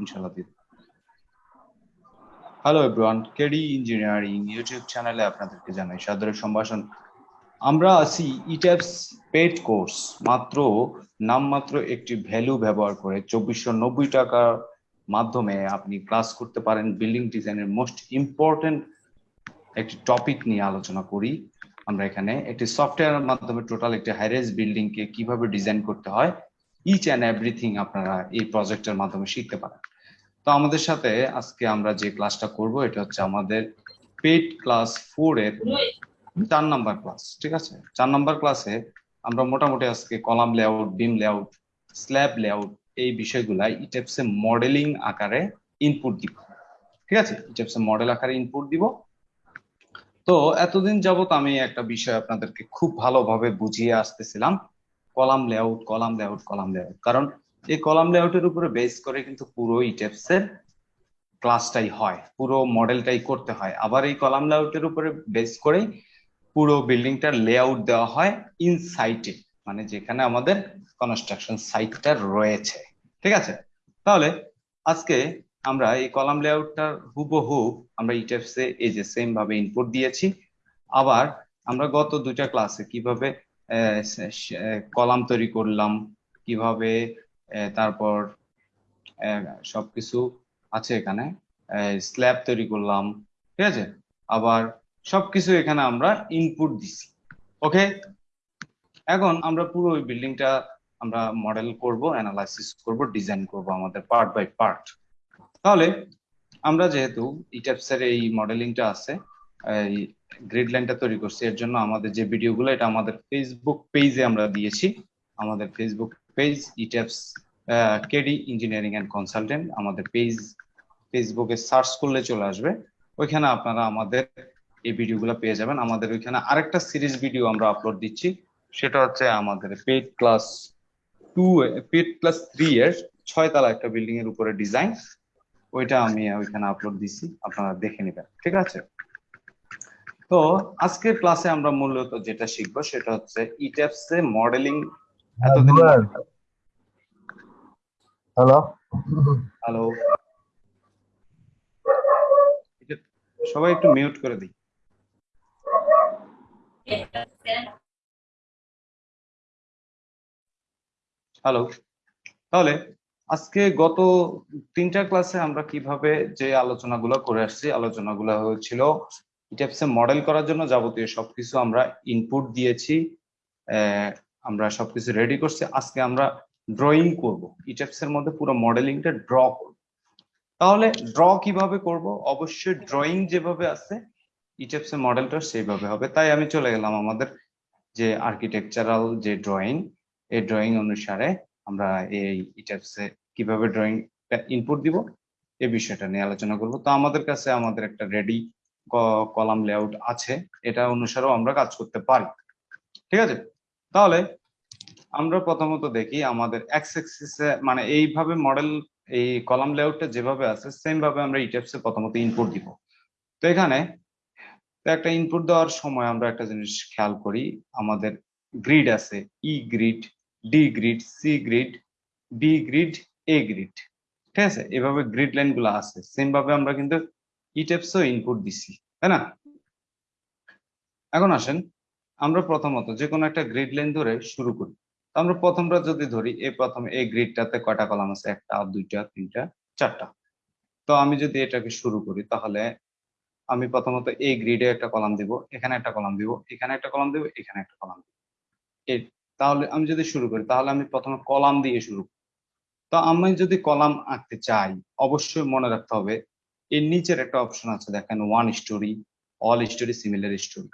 ইনশাল্লাহ দিতে hello everyone KD engineering YouTube চ্যানেলে আপনাদেরকে জানাই সাদরের সম্ভাষণ। আমরা আছি ইট্যাপস পেড কোর্স মাত্র একটি ভ্যালু ব্যবহার করে চব্বিশশো নব্বই টাকার মাধ্যমে আপনি ক্লাস করতে পারেন। বিল্ডিং ডিজাইনের মোস্ট ইম্পর্টেন্ট একটি টপিক নিয়ে আলোচনা করি। আমরা এখানে একটি সফটওয়্যারের মাধ্যমে টোটাল একটি হাইরেজ বিল্ডিং কে কীভাবে ডিজাইন করতে হয় ইচ অ্যান্ড এভরিথিং আপনারা এই প্রজেক্টের মাধ্যমে শিখতে পারেন। তো আমাদের সাথে আজকে আমরা যে ক্লাসটা করব, এটা হচ্ছে আমাদের পেড ক্লাস ফোর এর চার নাম্বার ক্লাস ঠিক আছে? চার নাম্বার ক্লাসে আমরা মোটামুটি আজকে column layout beam layout slab layout এই বিষয়গুলা ইটেপসে মডেলিং আকারে ইনপুট দিব। ঠিক আছে? ইটেপসে মডেল আকারে ইনপুট দিব। তো এতদিন যাবত আমি একটা বিষয় আপনাদেরকে খুব ভালোভাবে বুঝিয়ে আসতেছিলাম। Column layout column layout column layout কারণ এই কলাম লেআউটের উপরে বেস করে কিন্তু পুরো ইটেপস এর ক্লাসটাই হয়, পুরো মডেলটাই করতে হয়। আবার এই কলাম লেআউটের উপরে বেস করেই পুরো বিল্ডিংটার লেআউট দেওয়া হয় ইন সাইটে মানে যেখানে আমাদের কনস্ট্রাকশন সাইটটা রয়েছে। ঠিক আছে? তাহলে আজকে আমরা এই কলাম লেআউটটার হুবহু আমরা ইটেপসে এই যে সেম ভাবে ইনপুট দিয়েছি। আবার আমরা গত দুটা ক্লাসে কীভাবে কলাম তৈরি করলাম, কীভাবে তারপর সবকিছু আছে এখানে স্ল্যাব তৈরি করলাম, ঠিক আছে? আবার সবকিছু এখানে আমরা ইনপুট দিছি ওকে এখন আমরা পুরো ওই বিল্ডিংটা আমরা মডেল করব অ্যানালাইসিস করব ডিজাইন করব আমাদের পার্ট বাই পার্ট তাহলে, আমরা যেহেতু ইটাপসের এই মডেলিংটা আছে এই গ্রিড লাইনটা তৈরি করছি। এর জন্য আমাদের যে ভিডিওগুলো, এটা আমাদের ফেসবুক পেজে আমরা দিয়েছি। আমাদের Facebook page ETABS KD engineering and consultant আমাদের পেজ ফেসবুকে সার্চ করলে চলে আসবে। ওইখানে আপনারা আমাদের এই ভিডিওগুলো পেয়ে যাবেন। আমাদের ওইখানে আরেকটা সিরিজ ভিডিও আমরা আপলোড দিচ্ছি। সেটা হচ্ছে আমাদের paid class two paid class three এর ছয়তলা একটা বিল্ডিং এর উপরে ডিজাইন ওইটা আমি ওইখানে আপলোড দিছি আপনারা দেখে নেবেন। ঠিক আছে? তো আজকের ক্লাসে আমরা মূলত যেটা শিখব সেটা হচ্ছে ইট্যাপস এ মডেলিং এতদিন হ্যালো হ্যালো সবাই একটু মিউট করে দিই। হ্যালো তাহলে আজকে গত তিনটা ক্লাসে আমরা কীভাবে যে আলোচনাগুলো করে আসছি আলোচনাগুলো হয়েছিল ইটাপসে মডেল করার জন্য যাবতীয় সবকিছু আমরা ইনপুট দিয়েছি আমরা সবকিছু রেডি করছি। আজকে আমরা ড্রয়িং করব। ইটাপস এর মধ্যে পুরো মডেলিংটা ড্র করব। তাহলে ড্র কীভাবে করব? অবশ্যই ড্রয়িং যেভাবে আছে ইটাপস এর মডেলটা সেইভাবে হবে। তাই আমি চলে গেলাম আমাদের যে আর্কিটেকচারাল যে ড্রয়িং এই ড্রয়িং অনুসারে আমরা এই ইটাপসে কীভাবে ড্রয়িং ইনপুট দিব এই বিষয়টা নিয়ে আলোচনা করব। তো আমাদের কাছে আমাদের একটা রেডি কলাম লেআউট আছে, এটা অনুসারেও আমরা কাজ করতে পারি। ঠিক আছে? তাহলে আমরা প্রথমত দেখি আমাদের এক্স এক্সিসে মানে এইভাবে মডেল এই কলাম লেআউটটা যেভাবে আছে সেম ভাবে আমরা ইটেপসে প্রথমত ইনপুট দিব। তো এখানে একটা ইনপুট দেওয়ার সময় আমরা একটা জিনিস খেয়াল করি, আমাদের গ্রিড আছে E grid D grid C grid B grid A grid ঠিক আছে? এভাবে গ্রিড লাইনগুলো আছে। সেম ভাবে আমরা কিন্তু ইটেপসও ইনপুট দিছি, তাই না? এখন আসেন, আমরা প্রথমত যে কোনো একটা গ্রিড লাইন ধরে শুরু করি। আমরা প্রথমটা যদি ধরি, এই প্রথম এই গ্রিডটাতে কয়টা কলাম আছে? একটা, দুইটা, তিনটা, চারটা। তো আমি যদি এটাকে শুরু করি, তাহলে আমি প্রথমত এই গ্রিডে একটা কলাম দিব, এখানে একটা কলাম দিব, এখানে একটা কলাম দিব, এখানে একটা কলাম দিব। তাহলে আমি যদি শুরু করি, তাহলে আমি প্রথমে কলাম দিয়ে শুরু করি। তো আমি যদি কলাম আঁকতে চাই, অবশ্যই মনে রাখতে হবে এর নিচের একটা অপশন আছে, দেখেন one storey all storey similar storey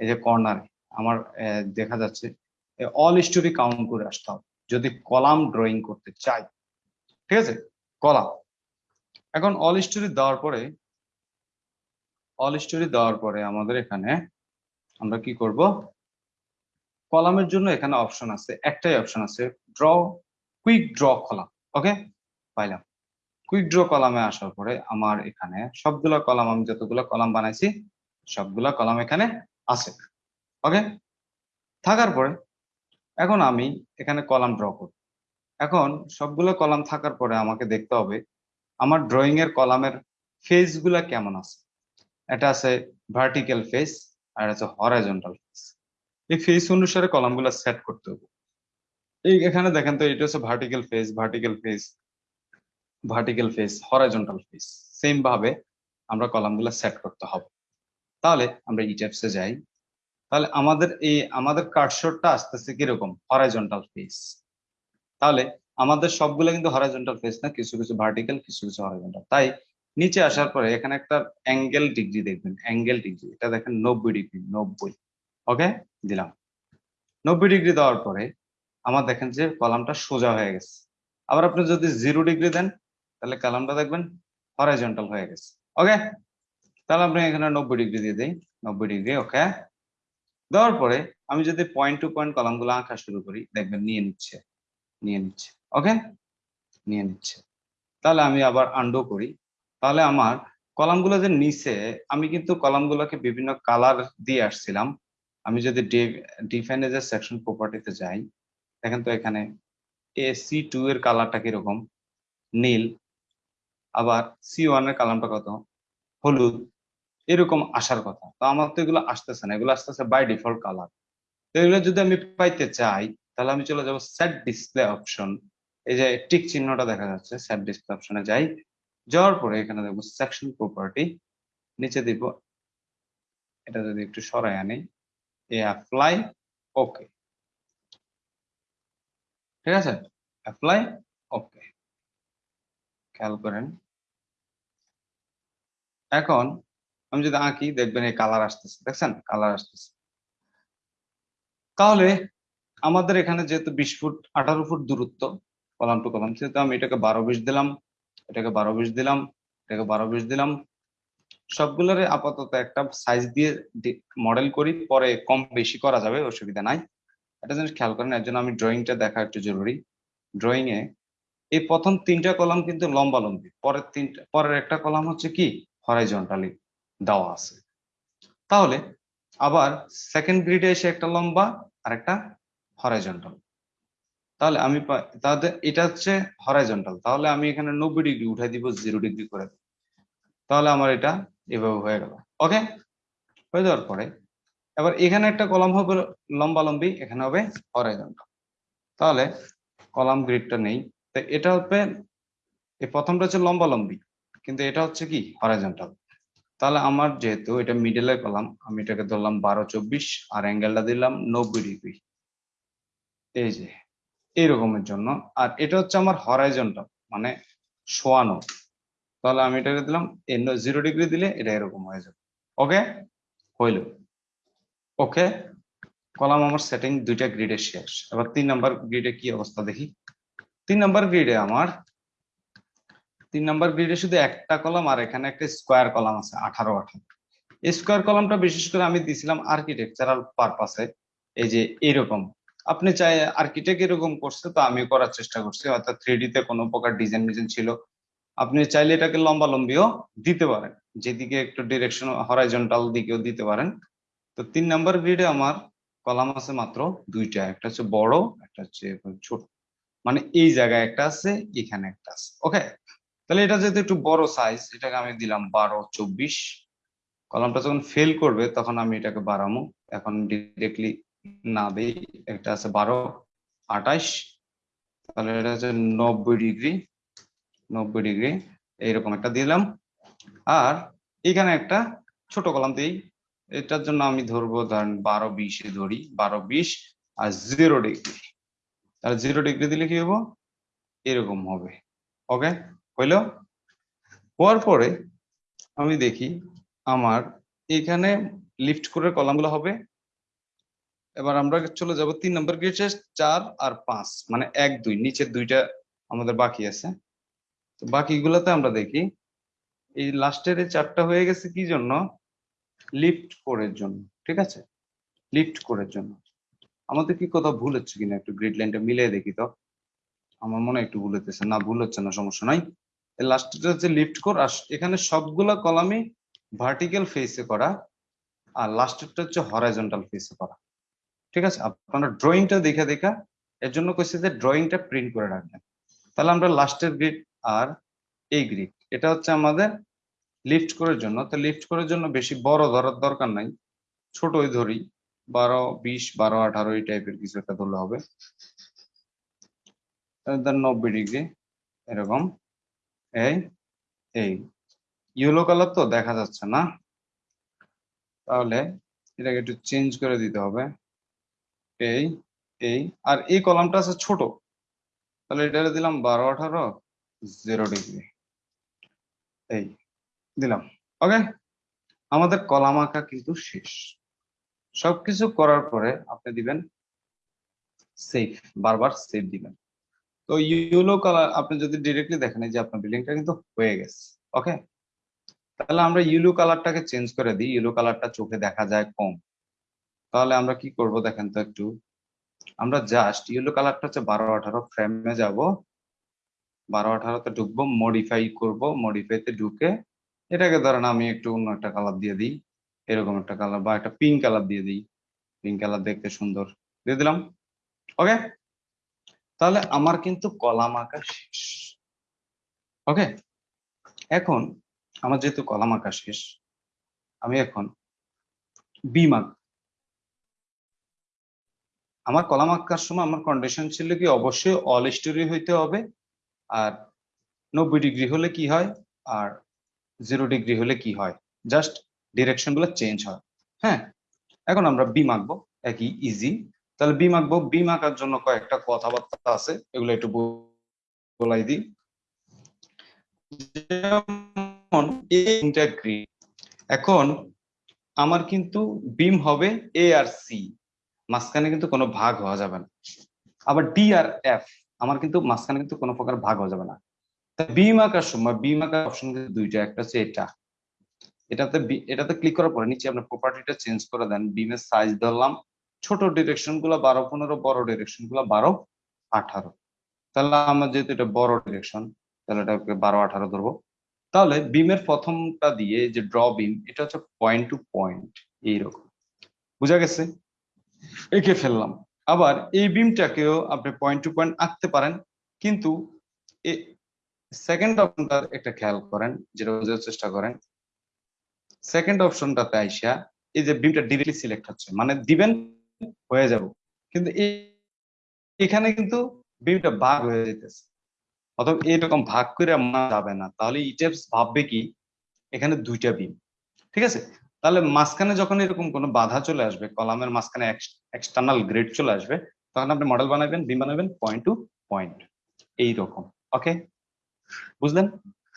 এই যে কর্নারে আমার দেখা যাচ্ছে অল স্টোরি কাউন্ট করে আসতে হবে। যদি কলাম ড্রয়িং করতে চাই, ঠিক আছে? কলাম। এখন অল স্টোরি দেওয়ার পরে অল স্টোরি দেওয়ার পরে আমাদের এখানে আমরা কি করব? কলামের জন্য এখানে অপশন আছে, একটাই অপশন আছে draw quick draw column okay পাইলাম। কুইক ড্র কলামে আসার পরে আমার এখানে সবগুলা কলাম আমি যতগুলো কলাম বানাইছি, সবগুলা কলাম এখানে আছে। ওকে থাকার পরে এখন আমি এখানে কলাম ড্র করব। এখন সবগুলো কলাম থাকার পরে আমাকে দেখতে হবে আমার ড্রয়িং এর কলামের ফেসগুলা কেমন আছে। এটা আছে ভার্টিক্যাল ফেস আর আছে হরাইজন্টাল ফেস এই ফেস অনুসারে কলামগুলো সেট করতে হবে। এই এখানে দেখেন তো, এটা হচ্ছে vertical face vertical face vertical face horizontal face same ভাবে আমরা কলামগুলো সেট করতে হবে। তাহলে আমরা ইটেপসে যাই। তাহলে আমাদের এই, আমাদের কার্সরটা আসতেছে কীরকম? হরাইজন্টাল ফেস তাহলে আমাদের সবগুলো কিন্তু হরাইজন্টাল ফেস না, কিছু কিছু ভার্টিক্যাল কিছু কিছু হরাইজন্টাল তাই নিচে আসার পরে এখানে একটা অ্যাঙ্গেল ডিগ্রি দেখবেন। অ্যাঙ্গেল ডিগ্রি এটা দেখেন নব্বই ডিগ্রি নব্বই। ওকে দিলাম। নব্বই ডিগ্রি দেওয়ার পরে আমার দেখেন যে কলামটা সোজা হয়ে গেছে। আবার আপনি যদি জিরো ডিগ্রি দেন তাহলে কলামটা দেখবেন হরাইজন্টাল হয়ে গেছে। ওকে তাহলে আপনি এখানে নব্বই ডিগ্রি দিয়ে দিই। নব্বই ডিগ্রি ওকে দেওয়ার পরে আমি যদি পয়েন্ট টু পয়েন্ট কলামগুলো আঁকা শুরু করি, দেখবেন নিয়ে নিচ্ছে নিয়ে নিচ্ছে ওকে নিয়ে নিচ্ছে। তাহলে আমি আবার আন্ডো করি। তাহলে আমার কলামগুলো যে নিচে, আমি কিন্তু কলামগুলোকে বিভিন্ন কালার দিয়ে আসছিলাম। আমি যদি ডিফাইনে সেকশন প্রপার্টিতে যাই, দেখেন তো এখানে এ সি টু এর কালারটা কীরকম? নীল। আবার সি ওয়ানের কালারটা কত? হলুদ। এরকম আসার কথা। তো আমার তো এগুলো আসতেছে না, এগুলো আসতেছে বাই ডিফল্ট কালার তো এগুলো যদি আমি পাইতে চাই, তাহলে আমি চলে যাব সেট ডিসপ্লে অপশন এই যে টিক চিহ্নটা দেখা যাচ্ছে সেট ডিসপ্লে অপশনে যাই। যাওয়ার পরে এখানে দেখব সেকশন প্রপার্টি নিচে দিব, এটা যদি একটু সরাই আনি, এ অ্যাপ্লাই ওকে ঠিক আছে? অ্যাপ্লাই ওকে খেয়াল করেন। এখন আমি যদি আঁকি, দেখবেন এই কালার আসতেছে, দেখছেন? কালার আসতেছে। তাহলে আমাদের এখানে যেহেতু বিশ ফুট, আঠারো ফুট দূরত্ব, কলাম টু কলাম, সেহেতু আমি এটাকে বারো বিশ দিলাম, এটাকে বারো বিশ দিলাম, এটাকে বারো বিশ দিলাম। সবগুলোরে আপাতত একটা সাইজ দিয়ে মডেল করি, পরে কম বেশি করা যাবে, অসুবিধা নাই। এটা জিনিস খেয়াল করেন, এর জন্য আমি ড্রয়িংটা দেখা একটু জরুরি। ড্রয়িং এ এই প্রথম তিনটা কলাম কিন্তু লম্বা লম্বি পরের তিনটা, পরের একটা কলাম হচ্ছে কি? হরাইজন্টালি দেওয়া আছে। তাহলে আবার সেকেন্ড গ্রিডে এসে একটা লম্বা আর একটা হরাইজন্টাল তাহলে আমি তাহলে এটা হচ্ছে হরাইজন্টাল তাহলে আমি এখানে নব্বই ডিগ্রি উঠাই দিব জিরো ডিগ্রি করে। তাহলে আমার এটা এভাবে হয়ে গেল। ওকে হয়ে যাওয়ার পরে এবার এখানে একটা কলাম হবে লম্বা লম্বি এখানে হবে হরাইজন্টাল তাহলে কলাম গ্রিডটা নেই। তো এটা হবে এই প্রথমটা হচ্ছে লম্বা লম্বি কিন্তু এটা হচ্ছে কি হরাইজন্টাল তাহলে আমার যেহেতু এটা মিডলে কলাম আমি এটাকে ধরলাম বারো চব্বিশ আর অ্যাঙ্গেলটা দিলাম নব্বই ডিগ্রি। এই যে, এইরকমের জন্য। আর এটা হচ্ছে আমার হরাইজন্টাল মানে শোয়ানো তাহলে আমি এটাকে দিলাম জিরো ডিগ্রি দিলে এটা এরকম হয়ে যাবে। ওকে হইল। ওকে কলাম আমার সেটিং দুইটা গ্রিডে শেষ। এবার তিন নাম্বার গ্রিডে কি অবস্থা দেখি? তিন নাম্বার গ্রিডে আমার তিন নাম্বার গ্রিডে শুধু একটা কলাম আর এখানে একটা স্কোয়ার কলাম আছে, আঠারো আঠারো। স্কোয়ার কলামটা বিশেষ করে আমি দিছিলাম আর্কিটেকচারাল পারপাসে এই যে এরকম। আপনি চাই আর্কিটেক্ট এরকম করছে তো আমি করার চেষ্টা করছি অর্থাৎ থ্রি তে কোনো প্রকার ডিজাইন ডিজাইন ছিল। আপনি চাইলে এটাকে লম্বা লম্বিও দিতে পারেন, যেদিকে একটু ডিরেকশন হরাইজন্টাল দিকেও দিতে পারেন। তো তিন নাম্বার গ্রিডে আমার কলাম আছে মাত্র দুইটা, একটা হচ্ছে বড়, একটা হচ্ছে ছোট। মানে এই জায়গায় একটা আছে, এখানে একটা আছে ওকে তাহলে এটা যেহেতু একটু বড় সাইজ এটাকে আমি দিলাম বারো চব্বিশ। কলামটা যখন ফেল করবে, তখন আমি এটাকে বাড়ামো এখন ডিরেক্টলি না দিই একটা আছে বারো, আঠাইশ। তাহলে এটা হচ্ছে নব্বই ডিগ্রি নব্বই ডিগ্রি এইরকম একটা দিলাম। আর এখানে একটা ছোট কলাম দিই। এটার জন্য আমি ধরবো, ধরেন বারো বিশে ধরি, বারো বিশ আর জিরো ডিগ্রি তাহলে জিরো ডিগ্রি দিলে কি হব? এরকম হবে। ওকে হইল? হওয়ার পরে আমি দেখি আমার এখানে লিফট করে কলামগুলো হবে। এবার আমরা চলে যাব তিন নম্বর গ্রিডে চার আর পাঁচ মানে এক, দুই, নিচের দুইটা আমাদের বাকি আছে। তো বাকিগুলোতে আমরা দেখি এই লাস্টের এই চারটা হয়ে গেছে কি জন্য? লিফট কোরের জন্য, ঠিক আছে? লিফট করার জন্য। আমাদের কি কোথাও ভুল হচ্ছে কিনা একটু গ্রিড লাইনটা মিলিয়ে দেখি তো? আমার মনে হয় একটু ভুল হতেছে না, ভুল হচ্ছে না, সমস্যা নাই। লাস্টটা হচ্ছে লিফট কোর আর এখানে সবগুলা কলামই ভার্টিক্যাল ফেসে করা, আর লাস্টেরটা হচ্ছে হরাইজন্টাল ফেসে করা। ঠিক আছে? আপনারা ড্রয়িংটা দেখে দেখা, এর জন্য কইছে যে ড্রয়িংটা প্রিন্ট করে রাখবেন। তাহলে আমরা লাস্টের গ্রিড আর এই গ্রিড এটা হচ্ছে আমাদের লিফট করার জন্য। তো লিফট করার জন্য বেশি বড় ধরার দরকার নাই। ছোটই ধরি, বারো, বিশ, বারো, আঠারো, এই টাইপের কিছু একটা ধরলে হবে। নব্বই ডিগ্রি এরকম। এই এই, ইয়েলো কালার তো দেখা যাচ্ছে না। তাহলে এটাকে একটু চেঞ্জ করে দিতে হবে। এই এই, আর এই কলামটা আছে ছোট। তাহলে এটা দিলাম বারো আঠারো জিরো ডিগ্রি এই, দিলাম। ওকে আমাদের কলাম আঁকা কিন্তু শেষ। সবকিছু করার পরে আপনি দিবেন সেভ বারবার সেভ দিবেন। তো ইউলো কালার আপনি যদি ডিরেক্টলি দেখেন যে আপনার বিল্ডিংটা কিন্তু হয়ে গেছে ওকে তাহলে আমরা ইউলো কালারটাকে চেঞ্জ করে দিই ইউলো কালারটা চোখে দেখা যায় কম। তাহলে আমরা কি করব দেখেন তো একটু, আমরা জাস্ট ইয়েলো কালারটা হচ্ছে বারো আঠারো ফ্রেমে যাব। বারো আঠারোতে ঢুকবো মডিফাই করব মডিফাইতে ঢুকে এটাকে ধরেন আমি একটু অন্য একটা কালার দিয়ে দিই, এরকম একটা কালার বা একটা পিঙ্ক কালার দিয়ে দিই। পিঙ্ক কালার দেখতে সুন্দর। দিয়ে দিলাম ওকে তাহলে আমার কিন্তু কলাম আঁকা শেষ। ওকে এখন আমার যেহেতু কলাম আঁকা শেষ, আমি এখন বিম আমার কলাম আঁকার সময় আমার কন্ডিশন ছিল কি, অবশ্যই অল স্টোরি হইতে হবে আর নব্বই ডিগ্রি হলে কি হয় আর জিরো ডিগ্রি হলে কি হয়? জাস্ট ডিরেকশনগুলো চেঞ্জ হয়। হ্যাঁ? এখন আমরা বিম আঁকবো, একই ইজি তাহলে বিম আঁকবো বিম আঁকার জন্য কয়েকটা কথাবার্তা আছে, এগুলো একটু বলাই দিই। এখন আমার কিন্তু বিম হবে এ আর সি মাঝখানে কিন্তু কোনো ভাগ হওয়া যাবে না। আবার ডি আর এফ আমার কিন্তু মাঝখানে কিন্তু কোনো প্রকার ভাগ হওয়া যাবে না। বিম আঁকার সময় বিম আঁকার অপশন কিন্তু দুইটা, একটা হচ্ছে এটা। এটাতে এটাতে ক্লিক করার পরে নিচে আপনার প্রপার্টিটা চেঞ্জ করে দেন। বিমের সাইজ ধরলাম। ছোট ডিরেকশনগুলো বারো পনেরো, বড় ডিরেকশনগুলো বারো, আঠারো। তাহলে আমার যেহেতু এটা বড় ডিরেকশন তাহলে এটাকে বারো, আঠারো ধরবো। তাহলে বিমের প্রথমটা দিয়ে যে ড্র বিম এটা হচ্ছে পয়েন্ট টু পয়েন্ট এইরকম। বুঝা গেছে? এঁকে ফেললাম। আবার এই বিমটাকেও আপনি পয়েন্ট টু পয়েন্ট আঁকতে পারেন, কিন্তু সেকেন্ড অপশনটা একটা খেয়াল করেন, যেটা বোঝার চেষ্টা করেন। সেকেন্ড অপশনটাতে আইসা এই যে বিমটা ডিরেক্টলি সিলেক্ট হচ্ছে মানে দিবেন হয়ে যাব। কিন্তু এখানে কিন্তু বিমটা ভাগ হয়ে যেতেছে অথবা এরকম ভাগ করে যাবে না। তাহলে ইটেপস ভাববে কি? এখানে দুইটা বিম। ঠিক আছে? তাহলে মাঝখানে যখন এরকম কোনো বাধা চলে আসবে, কলামের মাঝখানে এক্সটার্নাল গ্রেড চলে আসবে, তখন আপনি মডেল বানাবেন, বিম বানাবেন পয়েন্ট টু পয়েন্ট এইরকম। ওকে বুঝলেন?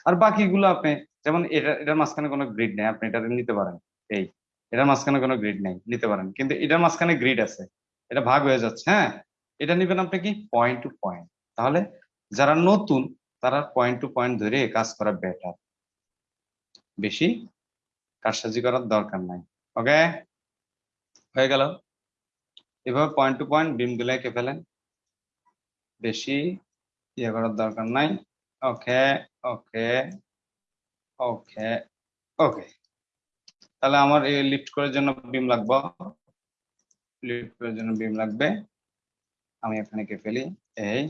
আর বাকিগুলো আপনি, যেমন এটা, এটার মাঝখানে কোনো গ্রিড নেই, আপনি এটা নিতে পারেন। এই। এটার মাঝখানে কোনো গ্রিড নেই, নিতে পারেন। কিন্তু এটার মাঝখানে গ্রিড আছে। এটা ভাগ হয়ে যাচ্ছে হ্যাঁ? এটা নিবেন আপনি কি? পয়েন্ট টু পয়েন্ট তাহলে যারা নতুন, তারা পয়েন্ট টু পয়েন্ট ধরে কাজ করা বেটার বেশি কারসাজি করার দরকার নাই। ওকে হয়ে গেল। এভাবে পয়েন্ট টু পয়েন্ট বিমগুলো এঁকে ফেলেন। বেশি ইয়ে করার দরকার নাই। ওকে ওকে ওকে ওকে তাহলে আমার এই লিফট করার জন্য বিম লাগবে। লিফট করার জন্য বিম লাগবে। আমি এখানে কে ফেলি। এই।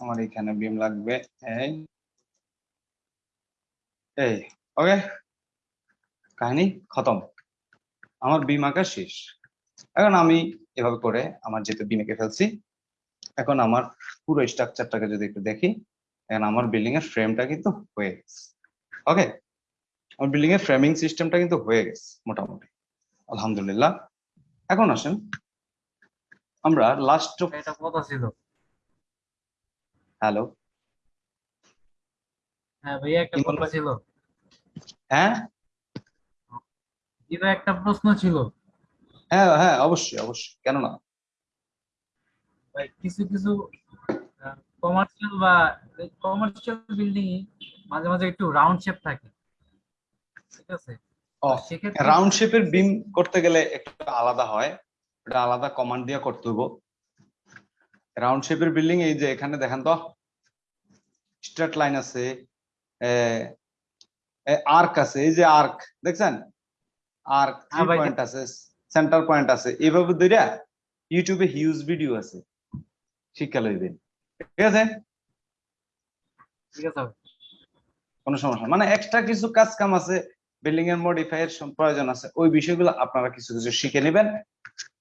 আমার এখানে বিম লাগবে। এই। এই। ওকে। কাহিনী খতম। আমার বিম আঁকা শেষ। এখন আমি এভাবে করে আমার যেহেতু বিম এঁকে ফেলছি, এখন আমার পুরো স্ট্রাকচারটাকে যদি একটু দেখি, এখন আমার বিল্ডিং এর ফ্রেমটা কিন্তু হয়ে গেছে। ওকে। আমার বিল্ডিং এর ফ্রেমিং সিস্টেমটা কিন্তু হয়ে গেছে মোটামুটি। আলহামদুলিল্লাহ। এখন আসেন। আমরা লাস্ট এটা কত ছিল। হ্যালো হ্যাঁ ভাইয়া একটা কথা ছিল। হ্যাঁ? এটা একটা প্রশ্ন ছিল। হ্যাঁ হ্যাঁ অবশ্যই অবশ্যই। কেন না? ভাই কিছু কিছু কমার্শিয়াল বা কমার্শিয়াল বিল্ডিং মাঝে মাঝে একটু রাউন্ড শেপ থাকে। ঠিক আছে? রাউন্ড শেপের বিম করতে গেলে একটু আলাদা হয়। এটা আলাদা কমান্ড দিয়ে করতে হব রাউন্ড শেপের বিল্ডিং এই যে এখানে দেখেন তো স্ট্রেট লাইন আছে আর্ক আছে এই যে আর্ক দেখছেন? আর্ক হ্যাঁ পয়েন্ট আছে সেন্টার পয়েন্ট আছে। এইভাবে দুইটা ইউটিউবে হিউজ ভিডিও আছে। শিক্ষা লইবেন। ঠিক আছে? ঠিক আছে কোনো সমস্যা মানে এক্সট্রা কিছু কাজ কাম আছে। বিল্ডিং এর মডিফাই এর প্রয়োজন আছে। ওই বিষয়গুলো আপনারা কিছু কিছু শিখে নেবেন।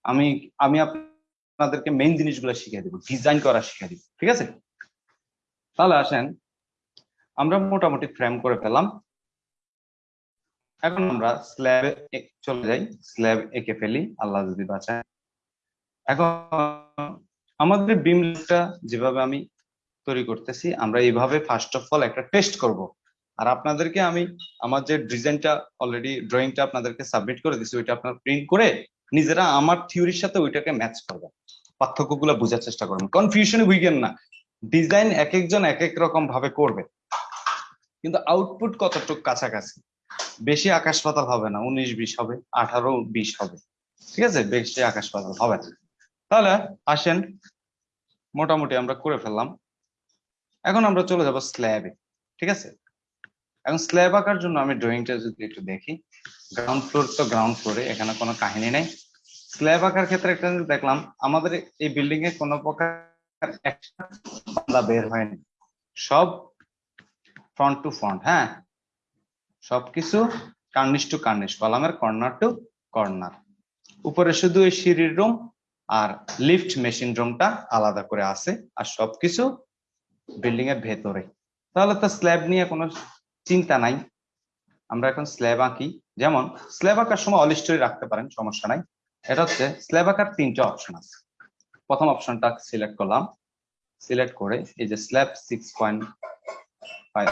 আমি আমি আপনাদেরকে মেইন জিনিসগুলো শিখিয়ে দিব। ডিজাইন করা শিখিয়ে দিব। ঠিক আছে? তাহলে আসেন, আমরা মোটামুটি ফ্রেম করে ফেলাম। এখন আমরা স্ল্যাবে চলে যাই। স্ল্যাব এঁকে ফেলি। আল্লাহ যদি বাঁচায়। এখন আমাদের বিমটা যেভাবে আমি তৈরি করতেছি, আমরা এইভাবে ফার্স্ট অফ অল একটা টেস্ট করব। আর আপনাদেরকে আমি আমার যে ডিজাইনটা অলরেডি ড্রয়িংটা আপনাদেরকে সাবমিট করে দিছি, ওইটা আপনারা প্রিন্ট করে নিজেরা আমার থিওরির সাথে ওইটাকে ম্যাচ করবেন। পার্থক্যগুলো বোঝার চেষ্টা করবেন। কনফিউশনে বুঝবেন না। ডিজাইন এক একজন এক এক রকম ভাবে করবে। কিন্তু আউটপুট কতটুকু কাছাকাছি? বেশি আকাশ পাতাল হবে না। উনিশ, বিশ হবে। আঠারো, বিশ হবে। ঠিক আছে? বেশি আকাশ পাতাল হবে না। তাহলে আসেন। মোটামুটি আমরা করে ফেললাম। এখন আমরা চলে যাব স্ল্যাবে ঠিক আছে? এখন স্ল্যাব আঁকার জন্য আমি ড্রয়িংটা যদি একটু দেখি গ্রাউন্ড ফ্লোর তো গ্রাউন্ড ফ্লোরে এখানে কোনো কাহিনী নেই। স্ল্যাব আঁকার ক্ষেত্রে একটা জিনিস দেখলাম, আমাদের এই বিল্ডিং এ কোনো প্রকার একটা বের হয়নি সব ফ্রন্ট টু ফ্রন্ট হ্যাঁ? সবকিছু কার্নিশ টু কার্নিশ কলামের কর্নার টু কর্নার উপরে শুধু এই সিঁড়ির রুম আর লিফট মেশিন রুমটা আলাদা করে আছে, আর সবকিছু বিল্ডিং এর ভেতরে। তাহলে তো স্ল্যাব নিয়ে কোনো চিন্তা নাই। আমরা এখন স্ল্যাব আঁকি। যেমন স্ল্যাব আঁকার সময় অল স্টোরি রাখতে পারেন, সমস্যা নাই। এটা হচ্ছে স্ল্যাব আঁকার তিনটা অপশন আছে। প্রথম অপশনটা সিলেক্ট করলাম। সিলেক্ট করে এই যে স্ল্যাব সিক্স পয়েন্ট ফাইভ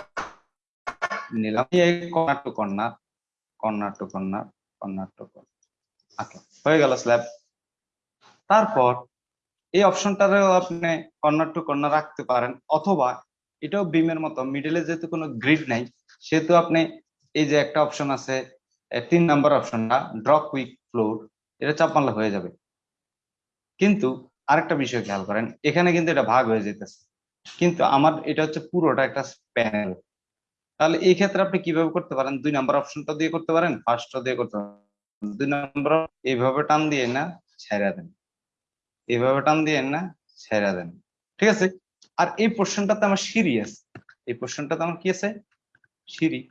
নিলাম। Corner to corner corner to corner corner to corner. আচ্ছা হয়ে গেল স্ল্যাব তারপর এই অপশনটারেও আপনি কর্নার টু কর্নার রাখতে পারেন, অথবা এটাও বিমের মতো। মিডলে যেহেতু কোনো গ্রিড নাই, সেহেতু আপনি এই যে একটা অপশন আছে তিন নাম্বার অপশনটা ড্র কুইক ফ্লোর এটা চাপ মারলে হয়ে যাবে। কিন্তু আরেকটা বিষয় খেয়াল করেন, এখানে কিন্তু এটা ভাগ হয়ে যেতেছে কিন্তু আমার, এটা হচ্ছে পুরোটা একটা প্যানেল তাহলে এই ক্ষেত্রে আপনি কীভাবে করতে পারেন? দুই নাম্বার অপশনটা দিয়ে করতে পারেন ফার্স্টটা দিয়ে করতে পারেন। দুই নাম্বার এইভাবে টান দিয়ে না, ছেড়া দেন। এইভাবে টান দিয়ে না, ছেড়া দেন। ঠিক আছে? আর এই পোর্শনটাতে আমার সিঁড়ি আছে। এই পোর্শনটাতে আমার কি আছে? সিঁড়ি।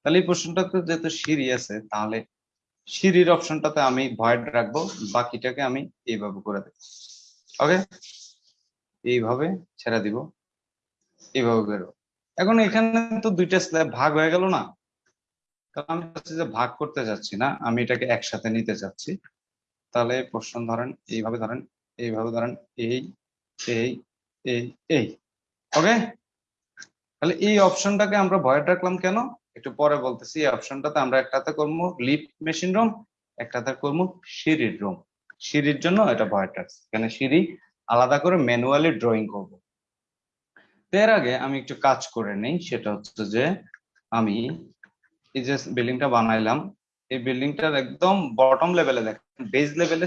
তাহলে এই পোর্শনটাতে যেহেতু সিঁড়ি আছে, তাহলে সিঁড়ির অপশনটাতে আমি ভয়েড রাখব, বাকিটাকে আমি এইভাবে করে দেব। ওকে? এইভাবে ছেড়ে দিব। এইভাবে বেরো এখন এখানে তো দুইটা স্ল্যাব ভাগ হয়ে গেল না? কারণ আমি যে ভাগ করতে যাচ্ছি না, আমি এটাকে একসাথে নিতে চাচ্ছি তাহলে প্রশ্ন ধরেন, এইভাবে ধরেন এইভাবে ধরেন, এই এই এই এই ওকে তাহলে এই অপশনটাকে আমরা ভয়েড রাখলাম কেন? একটু পরে বলতেছি, এই অপশনটাতে আমরা একটাতে করব লিফট মেশিন রুম একটাতে করব সিঁড়ির রুম সিঁড়ির জন্য এটা ভয়েড রাখছি। এখানে সিঁড়ি আলাদা করে ম্যানুয়ালি ড্রয়িং করব। এর আগে আমি একটু কাজ করে নেই, সেটা হচ্ছে যে আমি এই যে বিল্ডিংটা বানাইলাম, এই বিল্ডিংটার একদম বটম লেভেলে দেখেন বেজ লেভেলে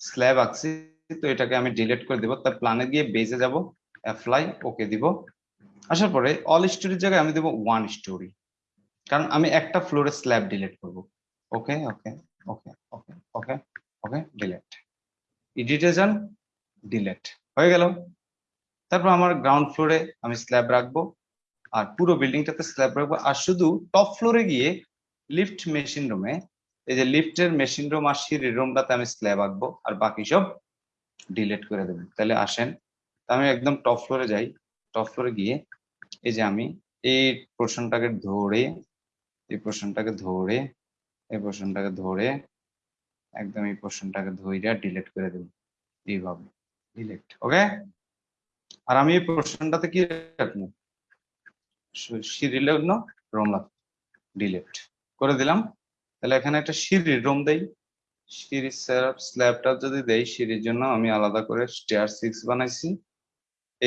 স্ল্যাব আঁকছি। তো এটাকে আমি ডিলিট করে দিব। তার প্ল্যানে গিয়ে বেজে যাব অ্যাপ্লাই ওকে দিব। আসার পরে অল স্টোরির জায়গায় আমি দেবো ওয়ান স্টোরি কারণ আমি একটা ফ্লোরে স্ল্যাব ডিলিট করব। ওকে ওকে ওকে ওকে ওকে ওকে ডিলিট এডিটে যান ডিলিট হয়ে গেল। তারপর আমার গ্রাউন্ড ফ্লোরে আমি স্ল্যাব রাখব। আর পুরো বিল্ডিংটাতে স্ল্যাব রাখব। আর শুধু টপ ফ্লোরে গিয়ে লিফট মেশিন রুমে এই যে লিফটের মেশিন রুম আর সিঁড়ির রুমটাতে আমি স্ল্যাব আঁকবো। আর বাকি সব ডিলিট করে দেবেন। তাহলে আসেন, আমি একদম টপ ফ্লোরে যাই। টপ ফ্লোরে গিয়ে এই যে আমি এই পোর্শনটাকে ধরে, এই পোর্শনটাকে ধরে, এই পোর্শনটাকে ধরে, একদম এই পোর্শনটাকে ধরে ডিলেট করে দেব। এইভাবে ডিলিট ওকে আর আমি এই পোর্শনটাতে কি রাখব? সিরিয়াল রোম ডিলেট করে দিলাম। তাহলে এখানে একটা সিঁড়ির রোম দেই। সিঁড়ির স্ল্যাবটা যদি দেই, সিঁড়ির জন্য আমি আলাদা করে স্টেয়ার সিক্স বানাইছি।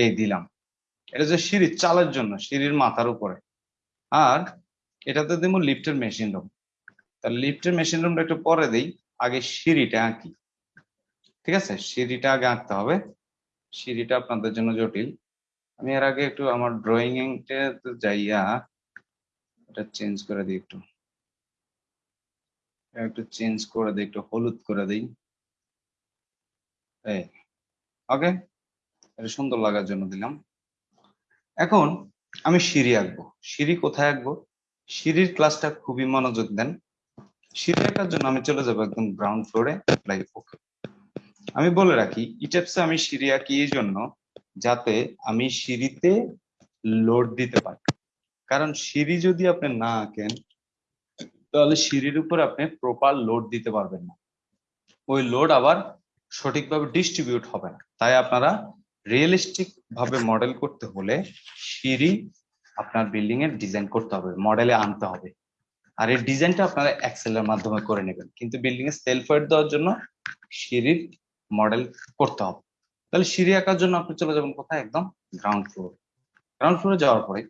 এই দিলাম। এটা যে সিঁড়ির চালের জন্য, সিঁড়ির মাথার উপরে। আর এটাতে দিব লিফটের মেশিন রুম তাহলে লিফটের মেশিন রুমটা একটু পরে দেই, আগে সিঁড়িটা আঁকি। ঠিক আছে? সিঁড়িটা আগে আঁকতে হবে। সিঁড়িটা আপনাদের জন্য জটিল। আমি এর আগে একটু আমার ড্রয়িং যাইয়া, এটা চেঞ্জ করে দিই একটু। একটু চেঞ্জ করে দিই, একটু হলুদ করে দিই। ওকে এটা সুন্দর লাগার জন্য দিলাম। এখন আমি সিঁড়ি আঁকবো। সিঁড়ি কোথায় আঁকবো? সিঁড়ির ক্লাসটা খুবই মনোযোগ দেন। সিঁড়ি আঁকার জন্য আমি চলে যাব একদম গ্রাউন্ড ফ্লোরে আমি বলে রাখি ইটেপসে আমি সিঁড়ি আঁকি এই জন্য যাতে আমি সিঁড়িতে লোড দিতে পারি। কারণ সিঁড়ি যদি আপনি না আঁকেন তাহলে সিঁড়ির উপর আপনি প্রপার লোড দিতে পারবেন না। ওই লোড আবার সঠিকভাবে ডিস্ট্রিবিউট হবে না। তাই আপনারা রিয়েলিস্টিক ভাবে মডেল করতে হলে সিঁড়ি আপনার বিল্ডিং এর ডিজাইন করতে হবে মডেলে আনতে হবে। আর এই ডিজাইনটা আপনারা এক্সেল এর মাধ্যমে করে নেবেন। কিন্তু বিল্ডিং এ সেলফ ওয়েট দেওয়ার জন্য সিঁড়ির মডেল করতে হবে। তাহলে সিঁড়ি আঁকার জন্য আপনি চলে যাবেন কোথায়? একদম গ্রাউন্ড ফ্লোর গ্রাউন্ড ফ্লোরে যাওয়ার পরে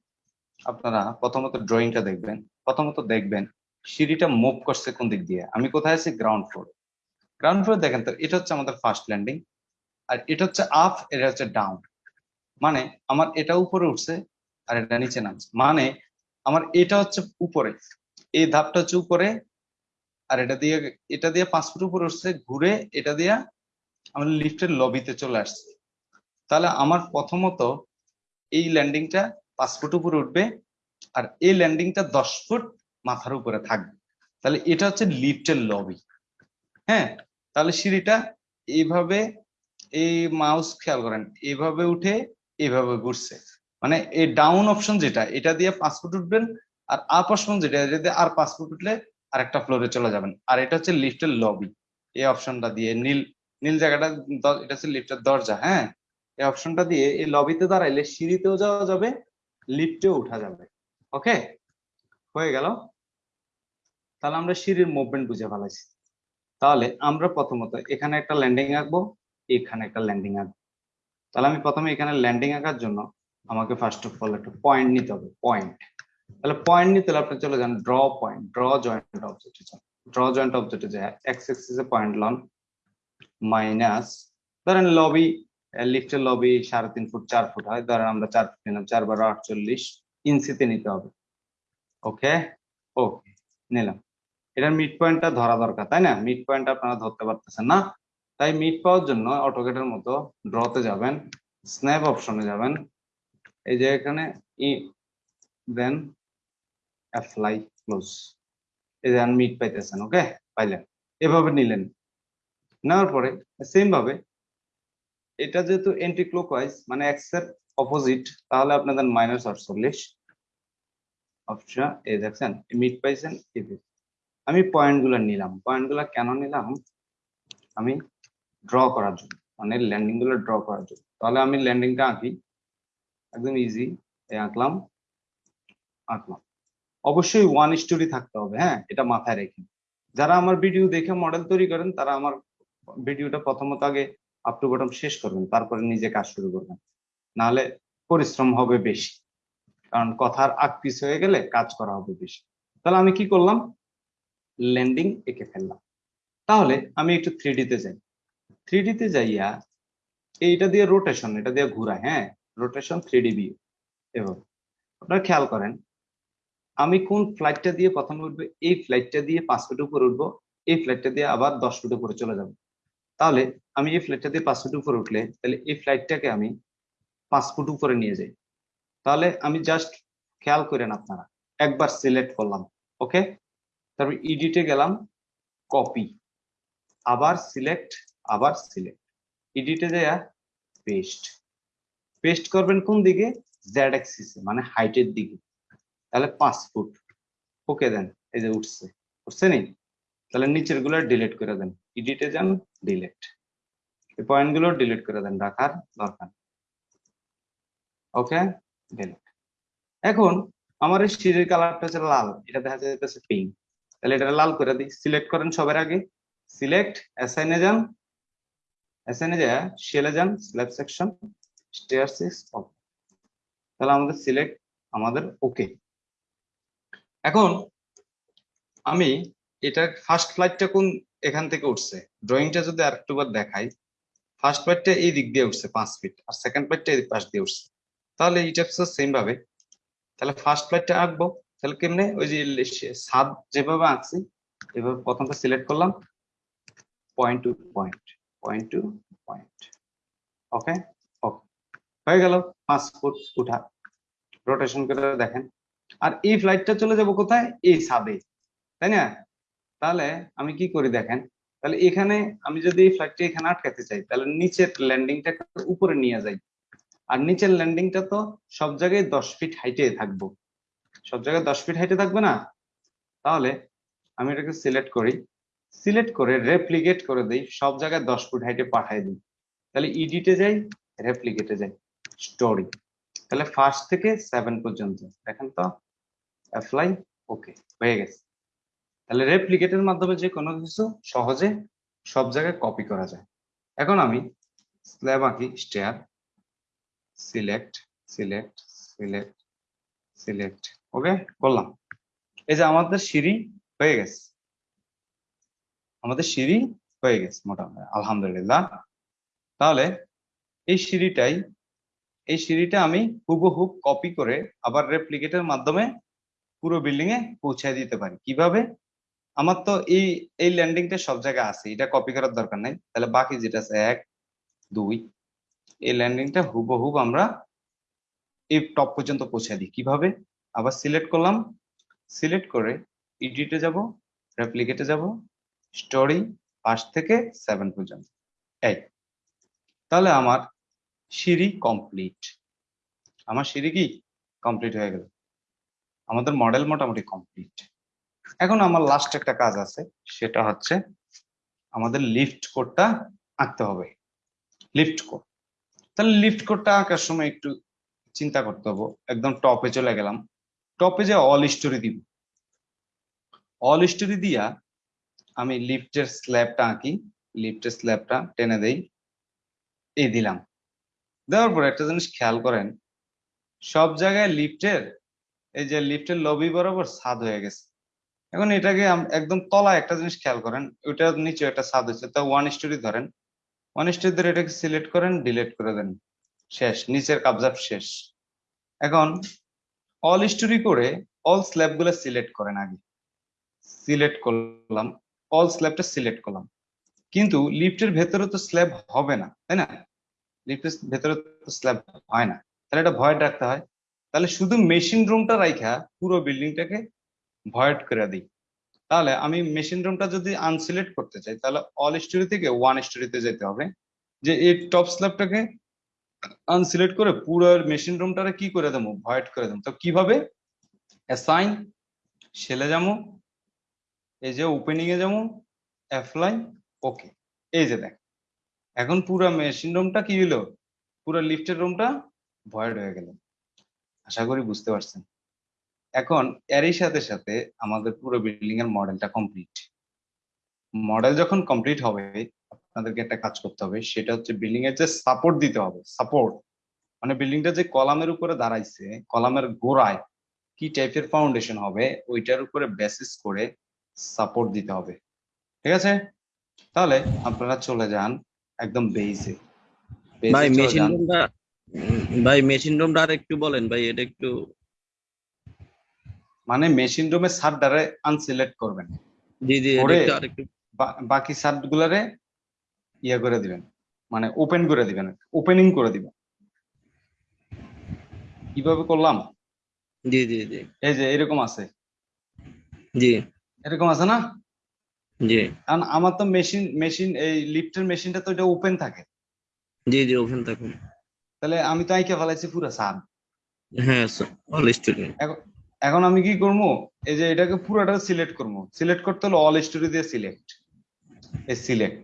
আপনারা প্রথমত ড্রয়িংটা দেখবেন। প্রথমত দেখবেন সিঁড়িটা মুভ করছে কোন দিক দিয়ে? আমি কোথায় আছি? গ্রাউন্ড ফ্লোর গ্রাউন্ড ফ্লোর দেখেন তো, এটা হচ্ছে আমাদের ফার্স্ট ল্যান্ডিং আর এটা হচ্ছে আপ এটা হচ্ছে ডাউন মানে আমার এটা উপরে উঠছে আর এটা নিচে নামছে। মানে আমার এটা হচ্ছে উপরে, এই ধাপটা হচ্ছে উপরে আর এটা দিয়ে এটা দিয়ে পাঁচ ফুট উপরে উঠছে, ঘুরে এটা দিয়ে আমার লিফটের লবিতে চলে আসছে। তাহলে আমার প্রথমত এই ল্যান্ডিংটা পাঁচ ফুট উপরে উঠবে আর এই ল্যান্ডিংটা দশ ফুট মাথার উপরে থাকবে। তাহলে এটা হচ্ছে লিফটের লবি হ্যাঁ? তাহলে সিঁড়িটা এইভাবে এই মাউস খেয়াল করেন এইভাবে উঠে এভাবে ঘুরছে। মানে এই ডাউন অপশন যেটা, এটা দিয়ে পাঁচ ফুট উঠবেন আর আপ অপশন যেটা দিয়ে আর পাঁচ ফুট উঠলে আরেকটা ফ্লোরে চলে যাবেন। আর এটা হচ্ছে লিফটের লবি এই অপশনটা দিয়ে নীল নীল জায়গাটা এটা হচ্ছে লিফটের দরজা হ্যাঁ? এই অপশনটা দিয়ে এই লবিতে দাঁড়াইলে সিঁড়িতেও যাওয়া যাবে, লিফটেও উঠা যাবে। ওকে হয়ে গেল। তাহলে আমরা সিঁড়ির মুভমেন্ট বুঝে ফেলাইছি। তাহলে আমরা প্রথমত এখানে একটা ল্যান্ডিং আঁকবো, এখানে একটা ল্যান্ডিং আঁকবো। তাহলে আমি প্রথমে এখানে ল্যান্ডিং আঁকার জন্য আমাকে ফার্স্ট অফ অল একটা পয়েন্ট নিতে হবে পয়েন্ট তাহলে পয়েন্ট নিতে হলে আপনি চলে যান ড্র পয়েন্ট ড্র জয়েন্ট অবজেক্টে যান। ড্র জয়েন্ট অবজেক্টে যায় এক্স এক্সিসে পয়েন্ট লন মাইনাস ধরেন লবি লিফটের লবি সাড়ে তিন ফুট, চার ফুট হয়, ধরেন আমরা চার ফুট নিলাম, চার বারো আটচল্লিশ ইঞ্চিতে নিতে হবে। ওকে ওকে নিলাম। এটার মিড পয়েন্টটা ধরা দরকার, তাই না? মিড পয়েন্ট আপনারা ধরতে পারতেছেন না। তাই মিড পাওয়ার জন্য অটোকেটের মতো ড্রতে যাবেন স্ন্যাপ অপশনে যাবেন। এই যে এখানে ই দেন অ্যাপ্লাই ক্লোজ এই যে মিড পাইতেছেন ওকে পাইলেন। এভাবে নিলেন। নেওয়ার পরে সেম ভাবে এটা যেহেতু এন্টি ক্লোকওয়াইজ মানে এর অপোজিট তাহলে আপনাদের মাইনাস আটচল্লিশ। অপশন এই দেখছেন মিড পাইছেন। আমি পয়েন্টগুলো নিলাম। পয়েন্টগুলো কেন নিলাম? আমি ড্র করার জন্য মানে ল্যান্ডিংগুলো ড্র করার জন্য। তাহলে আমি ল্যান্ডিংটা আঁকি। একদম ইজি আঁকলাম আঁকলাম। অবশ্যই ওয়ান স্টোরি থাকতে হবে হ্যাঁ? এটা মাথায় রেখে। যারা আমার ভিডিও দেখে মডেল তৈরি করেন, তারা আমার ভিডিওটা প্রথমত আগে আপ টু বটম শেষ করবেন, তারপরে নিজে কাজ শুরু করবেন। নাহলে পরিশ্রম হবে বেশি। কারণ কথার আগ পিছ হয়ে গেলে কাজ করা হবে বেশি। তাহলে আমি কি করলাম? ল্যান্ডিং এঁকে ফেললাম। তাহলে আমি একটু থ্রি তে যাই। থ্রি তে যাইয়া এইটা দিয়ে রোটেশন এটা দিয়ে ঘুরায় হ্যাঁ? রোটেশন থ্রি ডি ভিউ এভাবে। আপনারা খেয়াল করেন, আমি কোন ফ্লাইটটা দিয়ে প্রথমে উঠবো, এই ফ্লাইটটা দিয়ে পাঁচ ফুট উপরে উঠবো, এই ফ্লাইটটা দিয়ে আবার দশ ফুট উপরে চলে যাব। তাহলে আমি এই ফ্লাইটটা দিয়ে পাঁচ ফুট উপরে উঠলে, তাহলে এই ফ্লাইটটাকে আমি পাঁচ ফুট উপরে নিয়ে যাই। তাহলে আমি জাস্ট খেয়াল করেন আপনারা, একবার সিলেক্ট করলাম ওকে তারপর ইডিটে গেলাম কপি আবার সিলেক্ট আবার সিলেক্ট এডিটে যাইয়া পেস্ট পেস্ট করবেন কোন দিকে? জেড অ্যাক্সিসে মানে হাইটের দিকে, তাহলে পাঁচ ফুট ওকে দেন এই যে উঠছে উঠছে নি? তাহলে নিচেরগুলো ডিলিট করে দেন এডিটে যান ডিলিট এই পয়েন্টগুলো ডিলিট করে দেন, রাখার দরকার ওকে ডিলিট এখন আমার এই সিঁড়ির কালারটা হচ্ছে লাল, এটা দেখা যাচ্ছে পিঙ্ক তাহলে এটা লাল করে দিই। সিলেক্ট করেন সবার আগে। সিলেক্ট অ্যাসাইনে যান। অ্যাসাইনে যা শেলে যান স্ল্যাব সেকশন স্টেয়ার সিক্স তাহলে আমাদের সিলেক্ট আমাদের ওকে এখন আমি এটা ফার্স্ট ফ্লাইটটা কোন এখান থেকে উঠছে? ড্রয়িংটা যদি আরেকটুবার দেখাই ফার্স্ট ফ্লাইটটা এই দিক দিয়ে উঠছে পাঁচ ফিট আর সেকেন্ড ফ্লাইটটা এই পাশ দিয়ে উঠছে। তাহলে এটা সেম ভাবে। তাহলে ফার্স্ট ফ্লাইটটা আঁকবো। তাহলে কেমনে? ওই যে সাদ যেভাবে আঁকছি, এভাবে প্রথমটা সিলেক্ট করলাম point to point point to point okay okay হয়ে গেল, পাঁচ ফুট উঠা। রোটেশন করে দেখেন। আর এই ফ্লাইটটা চলে যাব কোথায়? এই সাবে তাই না? তাহলে আমি কি করি দেখেন? তাহলে এখানে আমি যদি এই ফ্লাইটটা এখানে আটকাতে চাই, তাহলে নিচের ল্যান্ডিংটা উপরে নিয়ে যাই। আর নিচের ল্যান্ডিংটা তো সব জায়গায় দশ ফিট হাইটে থাকব। সব জায়গায় দশ ফিট হাইটে থাকবে না? তাহলে আমি এটাকে সিলেক্ট করি। সিলেক্ট করে রেপ্লিকেট করে দিই, সব জায়গায় দশ ফুট হাইটে পাঠিয়ে দিই। তাহলে ইডিটে যাই রেপ্লিকেটে যাই। স্টোরি তাহলে ফার্স্ট থেকে সেভেন পর্যন্ত। দেখেন তো? অ্যাপ্লাই ওকে হয়ে গেছে। তাহলে রেপ্লিকেটের মাধ্যমে যে কোনো কিছু সহজে সব জায়গায় কপি করা যায়। এখন আমি স্ল্যাব আঁকি stair select select select select okay করলাম। এই যে আমাদের সিঁড়ি হয়ে গেছে। আমাদের সিঁড়ি হয়ে গেছে মোটামুটি, আলহামদুলিল্লাহ। তাহলে এই সিঁড়িটাই, এই সিঁড়িটা আমি হুবহুব কপি করে আবার রেপ্লিকেটের মাধ্যমে পুরো বিল্ডিং এ পৌঁছায় দিতে পারি। কীভাবে? আমার তো এই এই ল্যান্ডিংটা সব জায়গায় আছে, এটা কপি করার দরকার নাই। তাহলে বাকি যেটা আছে, এক, দুই, এই ল্যান্ডিংটা হুবহুব আমরা এই টপ পর্যন্ত পৌঁছে দিই। কীভাবে? আবার সিলেক্ট করলাম। সিলেক্ট করে এডিটে যাব রেপ্লিকেটে যাব স্টোরি পাঁচ থেকে সেভেন পর্যন্ত। এই। তাহলে আমার সিঁড়ি কমপ্লিট আমার সিঁড়ি কি? কমপ্লিট হয়ে গেল। আমাদের মডেল মোটামুটি কমপ্লিট এখন আমার লাস্ট একটা কাজ আছে, সেটা হচ্ছে আমাদের লিফট কোডটা আঁকতে হবে। লিফট কোড তাহলে লিফট কোডটা আঁকার সময় একটু চিন্তা করতে হবে। একদম টপে চলে গেলাম। টপে যে অল স্টোরি দিব। অল স্টোরি দিয়া আমি লিফটের স্ল্যাবটা আঁকি। লিফটের স্ল্যাবটা টেনে দেই। এই দিলাম। দেওয়ার পর একটা জিনিস খেয়াল করেন, সব জায়গায় লিফটের এই যে লিফটের লবি বরাবর ছাদ হয়ে গেছে। এখন এটাকে একদম তলায় একটা জিনিস খেয়াল করেন, ওইটার নিচে একটা ছাদ হয়েছে। তা ওয়ান স্টোরি ধরেন। ওয়ান স্টোরি ধরে এটাকে সিলেক্ট করেন ডিলেট করে দেন। শেষ, নিচের কাবজাব শেষ। এখন অল স্টোরি করে অল স্ল্যাবগুলো সিলেক্ট করেন আগে। সিলেক্ট করলাম অল স্ল্যাবটা সিলেক্ট করলাম। কিন্তু লিফটের ভেতরে তো স্ল্যাব হবে না, তাই না? লিফটের ভেতরে তো স্ল্যাব হয় না। তাহলে এটা ভয়েড রাখতে হয়। তাহলে শুধু মেশিন রুমটা রাইখা পুরো বিল্ডিংটাকে ভয়েড করে দিই। তাহলে আমি মেশিন রুমটা যদি আনসিলেক্ট করতে চাই, তাহলে অল স্টোরি থেকে ওয়ান স্টোরিতে যেতে হবে। যে এই টপ স্ল্যাবটাকে আনসিলেক্ট করে পুরো মেশিন রুমটারে কি করে দেবো? ভয়েড করে দেবো। তো কীভাবে? অ্যাসাইন সেলে যাব, এই যে ওপেনিং এ যাব অ্যাপ্লাই ওকে এই যে দেখ, এখন পুরো মেশিন রুমটা কি হলো? পুরো লিফটের রুমটা ভয়েড হয়ে গেল। আশা করি বুঝতে পারছেন। এখন এরই সাথে সাথে আমাদের পুরো বিল্ডিং এর মডেলটা কমপ্লিট মডেল যখন কমপ্লিট হবে আপনাদেরকে একটা কাজ করতে হবে সেটা হচ্ছে বিল্ডিং এর যে সাপোর্ট দিতে হবে। সাপোর্ট মানে বিল্ডিংটা যে কলামের উপরে দাঁড়াইছে কলামের গোড়ায় কি টাইপের ফাউন্ডেশন হবে ওইটার উপরে বেসিস করে সাপোর্ট দিতে হবে। ঠিক আছে? তাহলে আপনারা চলে যান একদম বেসে ভাই মেশিন রুমটা ভাই মেশিন রুমটা আর একটু বলেন ভাই এটা একটু মানে মেশিন রুমে সারটারে আনসিলেক্ট করবেন। জি জি এটা একটু বাকি সার্ট গুলারে ইয়ে করে দিবেন। মানে ওপেন করে দিবেন। ওপেনিং করে দিবেন। কীভাবে করলাম? জি জি জি। এই যে এরকম আছে। জি। এরকম আছে না? জি। কারণ আমার তো মেশিন মেশিন এই লিফটের মেশিনটা তো এটা ওপেন থাকে। জি জি ওপেন থাকে। তাহলে আমি তো আইকে ফেলাইছি পুরো সার হ্যাঁ অল স্টুডেন্ট এখন আমি কি করব? এই যে এটাকে পুরোটা সিলেক্ট করব। সিলেক্ট করতে হলো অল স্টোরি দিয়ে সিলেক্ট এই সিলেক্ট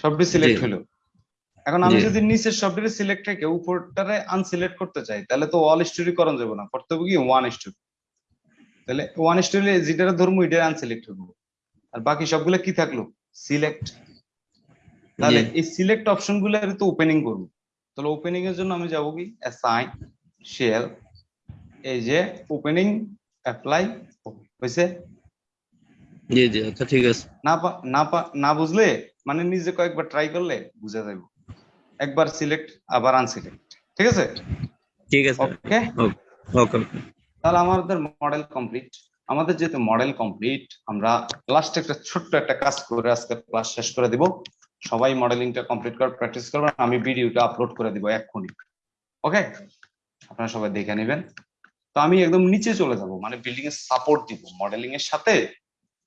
সবটি সিলেক্ট হলো। এখন আমি যদি নিচের সবটি সিলেক্ট রেখে উপরটারে আনসিলেক্ট করতে চাই তাহলে তো অল স্টোরি করা যাবে না। করতে হবে কি ওয়ান স্টোরি তাহলে ওয়ান স্টোরি যেটা ধরবো এটা আনসিলেক্ট হব আর বাকি সবগুলো কি থাকল? সিলেক্ট তাহলে এই সিলেক্ট অপশনগুলো তো ওপেনিং করব। তাহলে ওপেনিং এর জন্য আমি যাব কি? অ্যাসাইন শেল এই যে ওপেনিং অ্যাপ্লাই হয়েছে। জি জি আচ্ছা ঠিক আছে। না না না বুঝলে মানে নিজে কয়েকবার ট্রাই করলে বুঝা যাবে একবার সিলেক্ট আবার আনসিলেক্ট ঠিক আছে? ঠিক আছে। ওকে ওকে তাহলে আমাদের মডেল কমপ্লিট আমাদের যেহেতু মডেল কমপ্লিট আমরা লাস্ট একটা ছোট্ট একটা কাজ করে আজকে ক্লাস শেষ করে দিব। সবাই মডেলিংটা কমপ্লিট করে প্র্যাকটিস করবেন আমি ভিডিওটা আপলোড করে দিব এক্ষুনি। ওকে আপনারা সবাই দেখে নেবেন। তো আমি একদম নিচে চলে যাব মানে বিল্ডিং এর সাপোর্ট দিব মডেলিং এর সাথে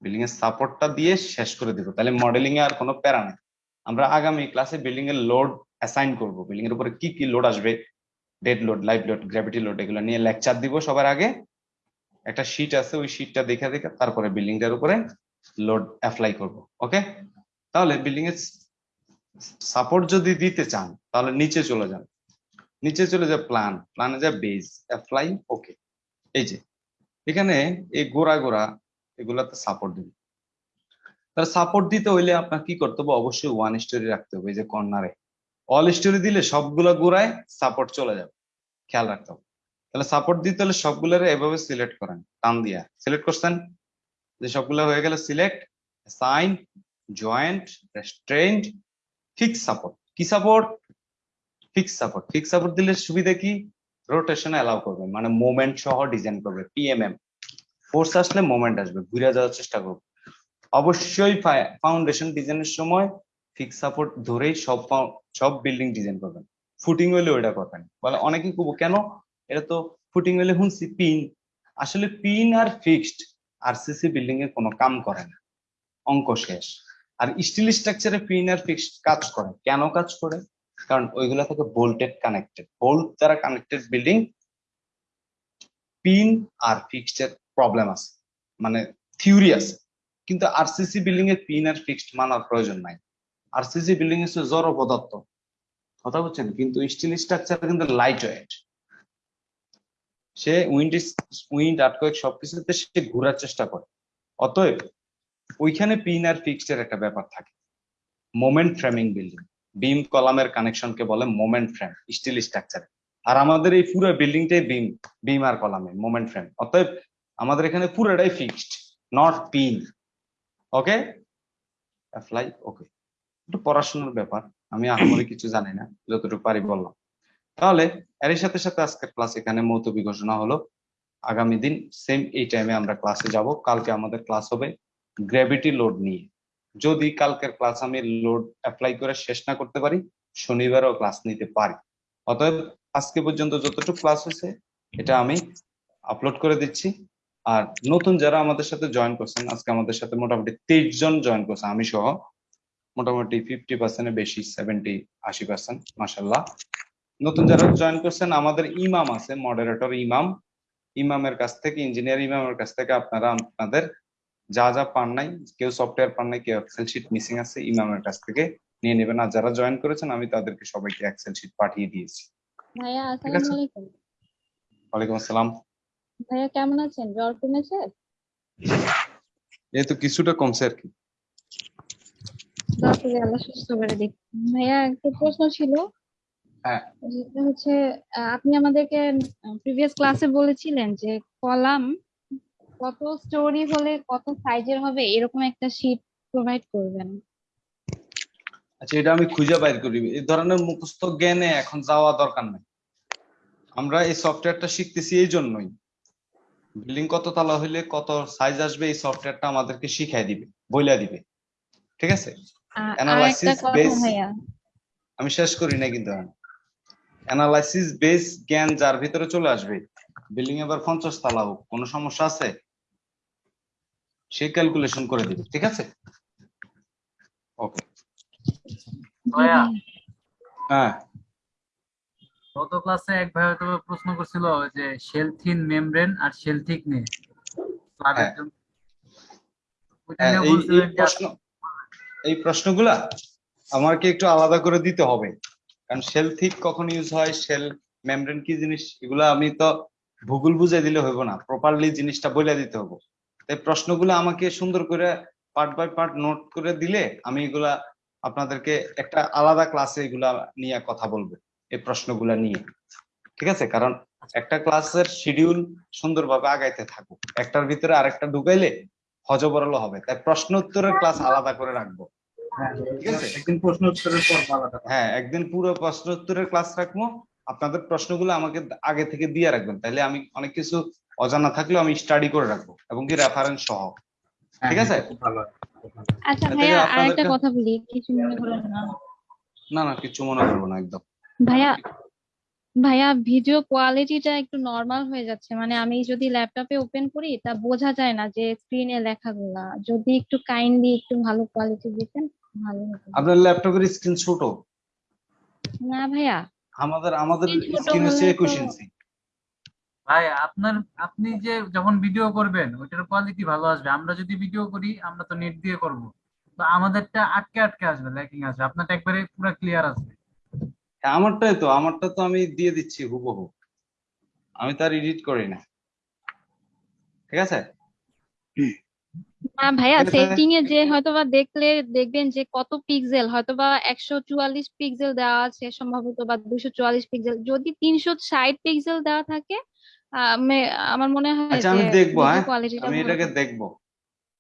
বিল্ডিং এর সাপোর্টটা দিয়ে শেষ করে দিব। তাহলে মডেলিং এ আর কোনো প্যারা নেই। আমরা আগামী ক্লাসে বিল্ডিং এর লোড অ্যাসাইন করব। বিল্ডিং এর উপরে কি কি লোড আসবে? Dead load live load gravity load এগুলো নিয়ে লেকচার দিব সবার আগে। একটা শিট আছে, ওই শিটটা দেখে দেখে তারপরে বিল্ডিংটার উপরে লোড অ্যাপ্লাই করব। ওকে তাহলে বিল্ডিং এর সাপোর্ট যদি দিতে চান, তাহলে নিচে চলে যান। নিচে চলে যায় প্ল্যান প্ল্যানে যায় বেজ অ্যাপ্লাই ওকে এই যে, এখানে এই গোড়া গোড়া এগুলাতে সাপোর্ট দিন তাহলে সাপোর্ট দিতে হইলে আপনার কি করতে হবে? অবশ্যই ওয়ান স্টোরি রাখতে হবে যে কর্নারে অল স্টোরি দিলে সবগুলা গোড়ায় সাপোর্ট চলে যাবে। খেয়াল রাখতে হবে। তাহলে সাপোর্ট দিতে হলে সবগুলোরে এভাবে সিলেক্ট করেন, টান দিয়া। সিলেক্ট করছেন? যে সবগুলো হয়ে গেলে select sign joint restraint fix support কি support fix support fix support দিলে সুবিধা কি? রোটেশন অ্যালাউ করবে মানে মোমেন্ট সহ ডিজাইন করবে পিএমএম ফোর্স আসলে মোমেন্ট আসবে, ঘুরে যাওয়ার চেষ্টা করবে। অবশ্যই ফাউন্ডেশন ডিজাইনের সময় ফিক্স সাপোর্ট ধরেই সব সব বিল্ডিং ডিজাইন করবেন। ফুটিং হইলে ওইটা করবেন। বলে অনেকে কেন? এটা তো ফুটিং হইলে শুনছি পিন আসলে পিন আর ফিক্সড আরসিসি বিল্ডিং এ কোনো কাম করে না। অঙ্ক শেষ। আর স্টিল স্ট্রাকচারে পিন আর ফিক্সড কাজ করে। কেন কাজ করে? কারণ ওইগুলা থেকে বোল্টেড কানেক্টেড বোল্ট দ্বারা কানেক্টেড বিল্ডিং পিন আর ফিক্সড এর প্রবলেম আছে মানে থিওরি আছে, কিন্তু আরসিসি বিল্ডিং এর পিন আর ফিক্সড মানার প্রয়োজন নাই। আরসিসি বিল্ডিং হচ্ছে জড় পদার্থ, কথা বলছেন কিন্তু স্টিল স্ট্রাকচার কিন্তু লাইট ওয়েট সে উইন্ড উইন্ড আর্টকোয়েক সবকিছুতে সে ঘোরার চেষ্টা করে। অতএব ওইখানে পিন আর ফিক্সড এর একটা ব্যাপার থাকে। মোমেন্ট ফ্রেমিং বিল্ডিং বিম কলামের কানেকশনকে বলে মোমেন্ট ফ্রেম স্টিল স্ট্রাকচার আর আমাদের এই পুরো বিল্ডিংটাই বিম বিম আর কলামে মোমেন্ট ফ্রেম অতএব আমাদের এখানে পুরোটাই fixed not pin okay apply okay একটু পড়াশোনার ব্যাপার, আমি আহামরি কিছু জানি না, যতটুকু পারি বললাম। তাহলে এর সাথে সাথে আজকের ক্লাস এখানে মৌতবি ঘোষণা হলো। আগামী দিন সেম এই টাইমে আমরা ক্লাসে যাব। কালকে আমাদের ক্লাস হবে গ্র্যাভিটি লোড নিয়ে। যদি কালকের ক্লাস আমি লোড অ্যাপ্লাই করে শেষ না করতে পারি, শনিবারও ক্লাস নিতে পারি। অতএব আজকে পর্যন্ত যতটুকু ক্লাস হয়েছে, এটা আমি আপলোড করে দিচ্ছি। আর নতুন যারা আমাদের সাথে জয়েন করছেন আজকে আমাদের সাথে মোটামুটি তেইশ জন জয়েন করছে আমি সহ। মোটামুটি ফিফটি পার্সেন্টের বেশি সেভেন্টি আশি পার্সেন্ট মাসাল্লাহ নতুন যারা জয়েন করছেন আমাদের ইমাম আছে মডারেটর ইমাম। ইমামের কাছ থেকে ইঞ্জিনিয়ার ইমামের কাছ থেকে আপনারা আপনাদের যা যা পান নাই কেউ সফটওয়্যার পান নাই কেউ এক্সেল শিট মিসিং আছে ইমামের কাছ থেকে নিয়ে নেবেন। আর যারা জয়েন করেছেন আমি তাদেরকে সবাইকে এক্সেল শিট পাঠিয়ে দিয়েছি। ভাইয়া। আসসালামু আলাইকুম। ওয়ালাইকুম আসসালাম। ভাইয়া কেমন আছেন? জ্বর কমেছে? এই তো কিছুটা কমছে আর কি। ভাইয়া একটা প্রশ্ন ছিল। হ্যাঁ। হচ্ছে আপনি আমাদেরকে প্রিভিয়াস ক্লাসে বলেছিলেন যে কলাম কত স্টোরি হলে কত সাইজের হবে এরকম একটা শীট প্রোভাইড করবেন। আচ্ছা এটা আমি খুঁজে বাইর করি। এই ধরনের মুখস্থ জ্ঞানে এখন যাওয়া দরকার নাই। আমরা এই সফটওয়্যারটা শিখতেছি এই জন্যই। বিল্ডিং কত তালা হইলে কত সাইজ আসবে এই সফটওয়্যারটা আমাদেরকে শিখাই দিবে বইলা দিবে। ঠিক আছে? based- ভাইয়া। আমি শেষ করি না কিন্তু অ্যানালাইসিস বেস জ্ঞান যার ভিতরে চলে আসবে বিল্ডিং এবার পঞ্চাশ তালা হোক কোনো সমস্যা আছে? সে ক্যালকুলেশন করে দিবে ঠিক আছে? ওকে। হ্যাঁ। গত ক্লাসে এক ভাই হয়তো প্রশ্ন করছিল যে শেলথিন মেমব্রেন আর ক্লাবের হ্যাঁ। হ্যাঁ, নিয়ে এই প্রশ্নগুলা আমাকে একটু আলাদা করে দিতে হবে। কারণ শেল থিক কখন ইউজ হয় শেল মেমব্রেন কি জিনিস এগুলা আমি তো ভূগোল বুঝাই দিলে হইব না প্রপারলি জিনিসটা বলে দিতে হবে তাই প্রশ্নগুলো আমাকে সুন্দর করে পার্ট বাই পার্ট নোট করে দিলে আমি এগুলা আপনাদেরকে একটা আলাদা ক্লাসে এগুলা নিয়ে কথা বলব। এই প্রশ্নগুলা নিয়ে। ঠিক আছে? কারণ একটা ক্লাসের শিডিউল সুন্দরভাবে আগাইতে থাকুক। একটার ভিতরে আরেকটা ঢুকাইলে হজবরল হবে। তাই প্রশ্ন উত্তরের ক্লাস আলাদা করে রাখব। হ্যাঁ, ঠিক আছে। একদিন প্রশ্ন উত্তরের পর আলাদা। হ্যাঁ একদিন পুরো প্রশ্ন উত্তরের ক্লাস রাখব। আপনাদের প্রশ্নগুলো আমাকে আগে থেকে দিয়ে রাখবেন। তাহলে আমি অনেক কিছু অজানা থাকলেও আমি স্টাডি করে রাখব এবং কি রেফারেন্স সহ। ঠিক আছে? হ্যাঁ, হয়, ভালো। হয়। আচ্ছা ভাইয়া আর কথা বলি। কিছু মনে করেন না? না না কিছু মনে করব না একদম। ভাইয়া ভাইয়া ভিডিও কোয়ালিটিটা একটু নর্মাল হয়ে যাচ্ছে। মানে আমি যদি ল্যাপটপে ওপেন করি তা বোঝা যায় না যে স্ক্রিনে লেখাগুলা। যদি একটু কাইন্ডলি একটু ভালো কোয়ালিটি দিতেন ভালো হতো। আপনার ল্যাপটপের স্ক্রিন ছোট? না ভাইয়া। আমাদের আমাদের স্ক্রিন হচ্ছে হলে একুশ তো- ইঞ্চি ভাই আপনার আপনি যে যখন ভিডিও করবেন ওইটার কোয়ালিটি ভালো আসবে। আমরা যদি ভিডিও করি আমরা তো নেট দিয়ে করব। তো আমাদেরটা আটকে আটকে আসবে ল্যাকিং আসবে। আপনারটা একবারে পুরো ক্লিয়ার আসবে। আমারটাই তো আমারটা তো আমি দিয়ে দিচ্ছি হুবহু। আমি তার এডিট করি না। ঠিক আছে? না ভাইয়া ঠিক সেটিং এ যে হয়তোবা দেখলে দেখবেন যে কত পিক্সেল হয়তোবা একশো চুয়াল্লিশ পিক্সেল দেওয়া আছে সম্ভবত বা দুশো চুয়াল্লিশ পিক্সেল যদি তিনশো ষাট পিক্সেল দেওয়া থাকে আমার মনে হয় আচ্ছা আমি দেখব হ্যাঁ? আমি এটাকে। দেখব।